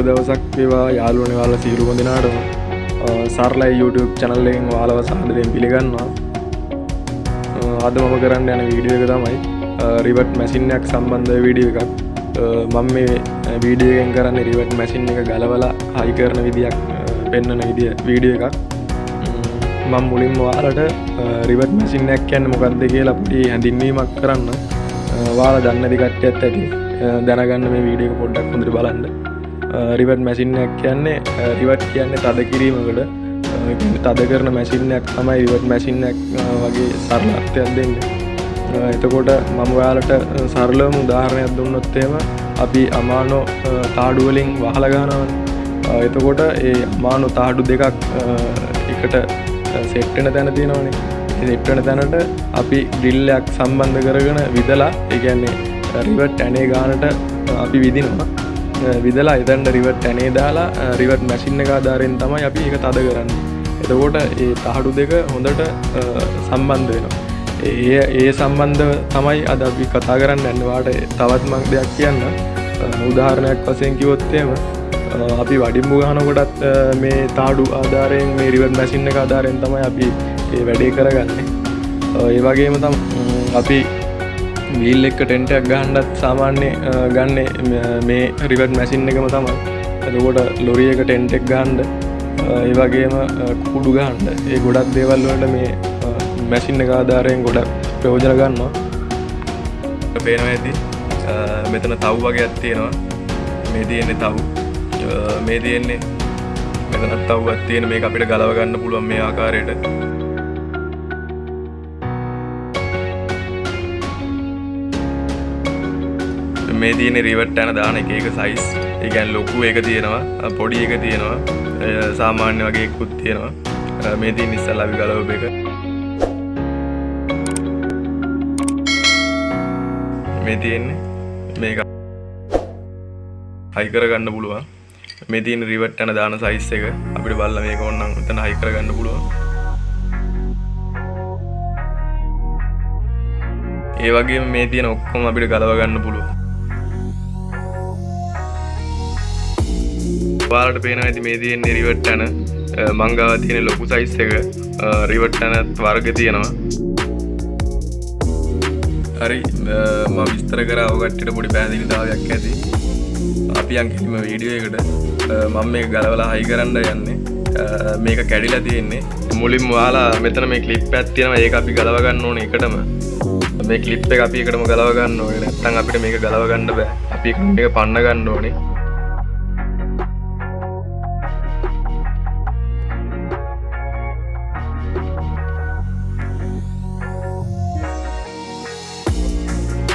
සුබ දවසක් වේවා යාලුවන වාල සීරුම දෙනාටම සරලයි YouTube චනල්ලෙන් වාලව සාදරයෙන් පිළිගන්නවා. අද මම කරන්න යන වීඩියෝ එක තමයි රිවට් මැසින්නයක් සම්බන්ධ වීඩියෝ එකක්. මම මේ වීඩියගෙන් කරන්න රිවට් මැසින් එක ගලවලා හයි කරන විදියක් පෙන්න්නන විදිිය වීඩියෝ එකක්. මං මුලින්ම වාලට රිවට් මැසින්නයක් කියන්න මොකක්ද කියලා පුටි හැඳින්වීමක් කරන්න. වාල දන්න දිකට්ටයත් ඇති දැනගන්න මේ වීඩියක පොඩ්ඩක් හොඳට බලන්න. රිවට් මැසින්නයක් කියන්නේ රිවට් කියන්නේ තද කිරීමකට. තද කරන මැසින්නයක් තමයි රිවට් මැසින්නයක් වගේ සරලත්වයක් දෙන්න. එතකොට මම ඔයාලට සරලම උදාහරණයක් දුන්නොත්තේම අපි අමානෝ තාඩුවලින් වහලගානවන් එතකොට ඒ අමානු තාඩු දෙකක් එකට සෙට්ටන තැන තියෙනවනේ. සෙට්ටන තැනට අපි ඩිල්ලයක් සම්බන්ධ කරගෙන විදලා ඒගැන්නේ රිවට් ඇනේ ගානට අපි විදිනවා. විදලා එතැන්ට රිවට් ඇනේ දාලා රිවට් මැසින්න ආධාරයෙන් තමයි අපි එක තද කරන්න. එතකොට ඒ තහඩු දෙක හොඳට සම්බන්ධ වෙනවා. ඒ ඒ සම්බන්ධ තමයි අද අපි කතා කරන්න ඇන්නවාට තවත් මක් දෙයක් කියන්න. උදාහරණයක් වසයෙන් කිවොත්තේම අපි වඩිම්බු ගහනකොටත් මේ තාඩු ආධාරයෙන් මේ රිවත් මැසින්න ආධාරයෙන් තමයි අපි ඒ වැඩේ කරගන්නේ. ඒ වගේම තම් අපි වීල් එක්ක ටෙන්ටයක් ගහන්ඩත් සාමාන්‍ය ගන්න මේ රිවට් මැසින් එකම තමයි. එතකොට ලොරිය එක ටෙන්ටෙක් ගහන්ඩ ඒ වගේම කුඩු ගහන්ඩ ඒ ගොඩක් දේවල්වලට මේ මැසින්න ආධාරයෙන් ගොඩක් ප්‍රයෝජන ගන්නවා. පේනවා ඇති මෙතන තව් වගේ ඇත්තියෙනවා මේ තියෙන්නේ තව්. මේ තියෙන්නේ මෙතනත් තව්වත් තියෙන මේ අපිට ගලවගන්න පුළුවන් මේ ආකාරයට. මේ තියෙන රිවට් යන දාන එක එක සයිස් ඒගැන් ලොකු එක තියෙනවා පොඩි එක තියෙනවා සාමාන්‍ය වගේ එක්කුත් තියෙනවා. මේ තිය නිස්සල් ලබි ගලව එක. මේ තියෙන්නේ. මේක හයිකර ගන්න පුළුවන්. මේ තියන රිවට් යන දාන සයිස් එක අපිට බල්ල මේක ඔන්නම් එතන හයිකර ගන්න පුළුවන්. ඒ වගේ මේ තියෙන ඔක්කොම අපිට ගලව ගන්න පුළුවන්. පාලට පේන ඇති මේ තියෙන් රිවට් යන මංගාව තියෙන ලොකු සයිස් එක රිවට් යනත් වර්ග තියෙනවා. හරි ම විස්තර කර අවගට්ට පොඩි පැදිලිතාවයක් ඇති. අපි අංකිලිම වීඩියෝ එකට මම මේ ගලවලා හයි කරන්න යන්නේ. මේක කැඩිලා තියෙන්නේ. මුලින් වාලා මෙතන මේ කලිප් ඇත්තියෙන ඒ අපි ගලවගන්න ඕන එකටම. මේ කලිප් එක අපි එකටම ගලවගන්න ඕන. නැත්තන් අපිට මේක ගලවගන්න බෑ. අපි එක පන්න ගන්න ඕනේ.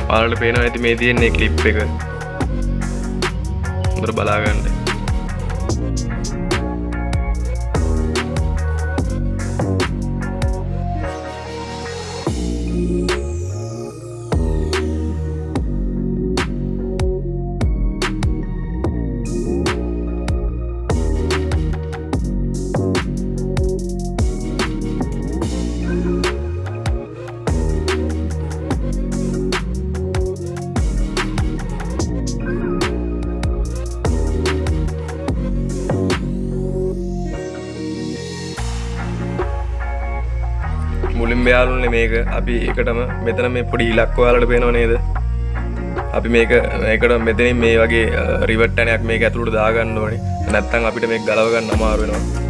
පාලට පේන ඇති මේ තියෙන්නේ කලිප් එක. හොඳට බලාගන්න. මුලින් බයාලුන්නේ මේක අපි එකටම මෙතන මේ පොඩි ඉලක්වාලට පේනව නේද? අපි මේක එකට මෙතනින් මේ වගේ uh, රිවට්ටනයක් මේ ඇතුළට දාගන්න ඕනේ. නැත්තන් අපිට මේ ගලවගන්න අමාරුවෙනවා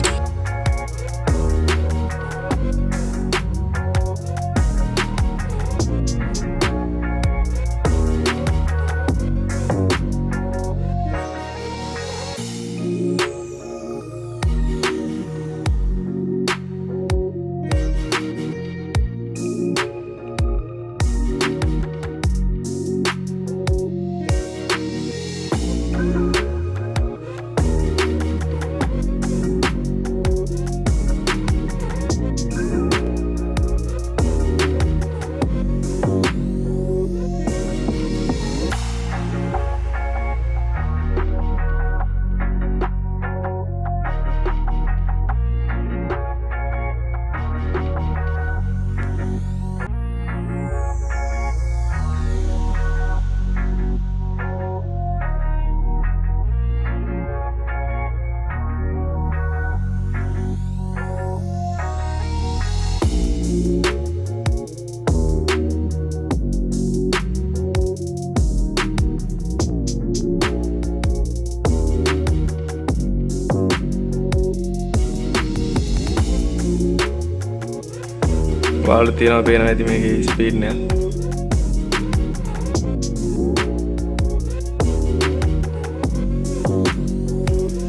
වාල තියෙනව පේන ඇති මේක ස්පීඩ්නය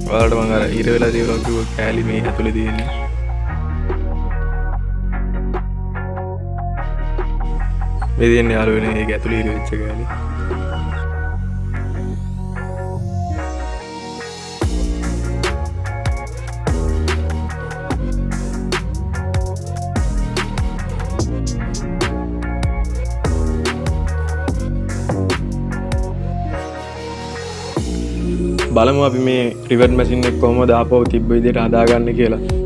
වාලට මං අර ඉර වෙලා තිවරකිව කෑලි මේ ඇතුළ තියෙන්නේ. මෙතියෙන් යාලුවෙන ඒ ඇතුළ ඉර වෙච්ච කෑලි. බලමු අපි මේ රිවට් මැසින් එක් කොහොම දාපව තිබ්බ විදියට හදාගන්න කියලා.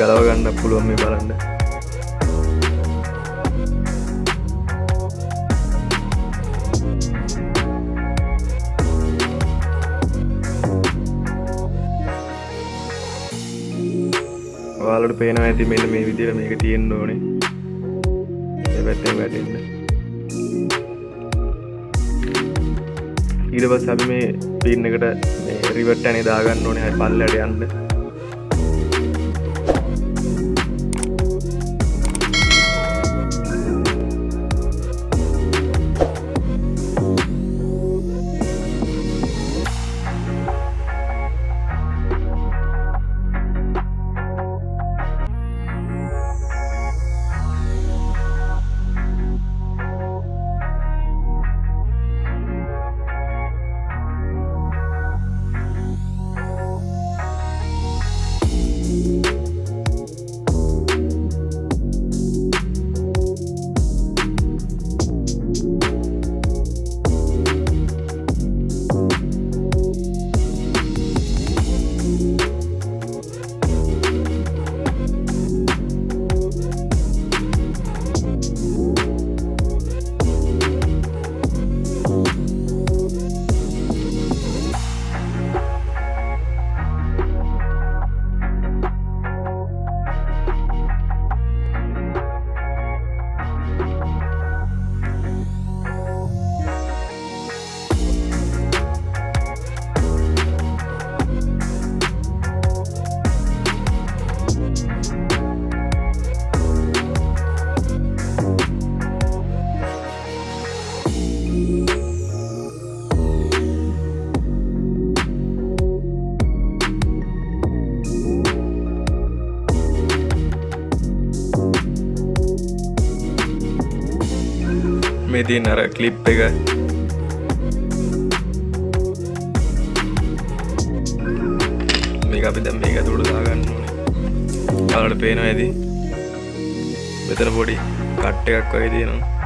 ගලව ගන්න පුළුවන් මේ බලන්න. ඔයාලට පේනවා ඇති මෙන්න මේ විදිහට මේක තියෙන්න ඕනේ. මේ පැත්තෙන් වැටෙන්න. ඊට පස්සේ අපි මේ පින් එකට මේ රිවර්ට් ඇනේ දාගන්න ඕනේ. හරි පල්ලයට යන්න. මේ තියන් අර කලිප් එක. මේක අපි දැම් මේක තුළ දාගන්න ඕනේ. යාලට පේනවා ඇති මෙතන පොඩි කට්ට එකක් වගේ තියෙනවා.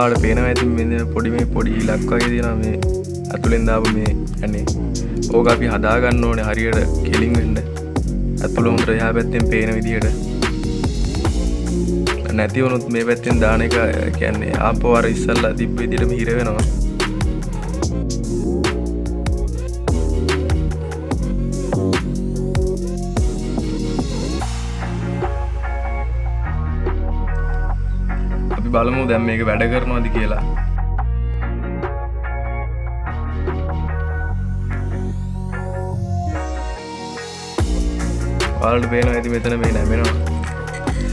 ආට පේන ඇති මෙ පොඩි මේ පොඩි ඉලක් වගේ තියෙන මේ ඇතුළෙන් දාපු මේ ඇන්නේ ඕක අපි හදාගන්න ඕනේ හරියට කෙලින් වෙන්න. ඇතුළ උන්ට එහා පැත්තෙන් පේන විදිහට නැති වුණුත් මේ පැත්තෙන් දාන එක කියන්නේ ආපෝ අර ඉස්සල්ලා තිබ්බ විදිහටම හිර වෙනවා. අපි බලමු දැන් මේක වැඩ කරනවාද කියලා? ඔයාලට පේනවා ඇති මෙතන මේ නැමෙනවා.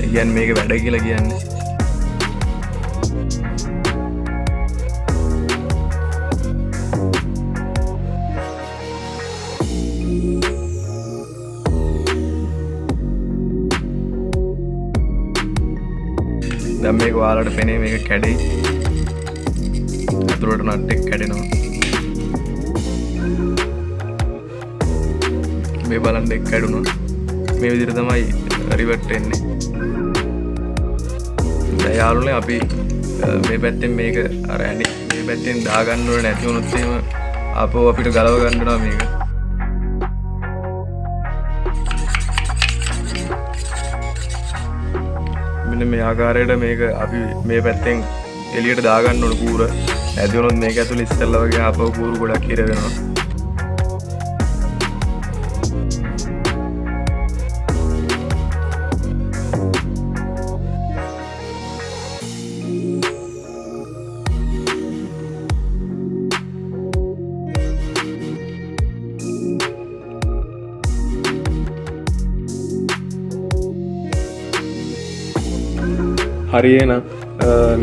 ඒ කියන්නේ මේක වැඩ කියලා කියන්නේ. දැන් මේක ඔයාලට පෙනේ මේක කැඩෙයි. ඇතුළට නට්ටෙක් කැඩෙනවා. මේ බලන් එක් කැඩුණා. මේ විදිර තමයි රිවට් එන්නේ දයාලුනේ අපි මේ පැත්තෙන් මේක අර ඇනි මේ පැත්තෙන් දාගන්නුවට නැතිවුණොත්තේම අපෝ අපිට ගලව ගණඩනවා මේක. මෙන්න මේ ආකාරයට මේක අපි මේ පැත්තෙන් එලියට දාගන්න ඕන කූර. ඇතිවුණොත් මේක ඇතුළ ඉස්සල්ල වගේ අප කූරු ගොඩක් කිරවෙනවා හරියනම්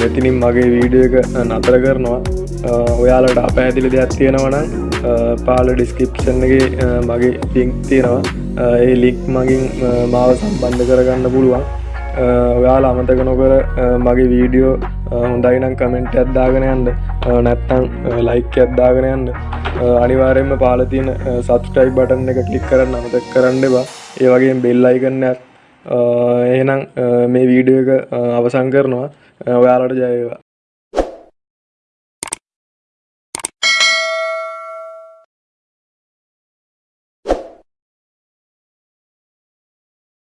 මෙතිනින් මගේ වීඩිය එක නතර කරනවා. ඔයාලට අපැහැදිලි දෙයක් තියෙනවනම් පාල ඩිස්කප්ෂන්ගේ මගේ ලිංක් තියෙනවා. ඒ ලික් මගින් මාව සම්බන්ධ කරගන්න පුළුවන්. ඔයාල අමතක නොකර මගේ වීඩියෝ හොඳයිනම් කමෙන්ට් ඇත්දාගෙන යන්න. නැත්තං ලයික් ඇත්දාගෙන යන්න. අනිවාරයෙන්ම පාලතියන සබස්ටයි බටන් එක කලික් කරන්න අමතක් කරන්න බා ඒ වගේ බෙල්ලයිකන්න ඇත් එහෙනම් මේ වීඩියෝ එක අවසන් කරනවා. ඔයාලට ජයවා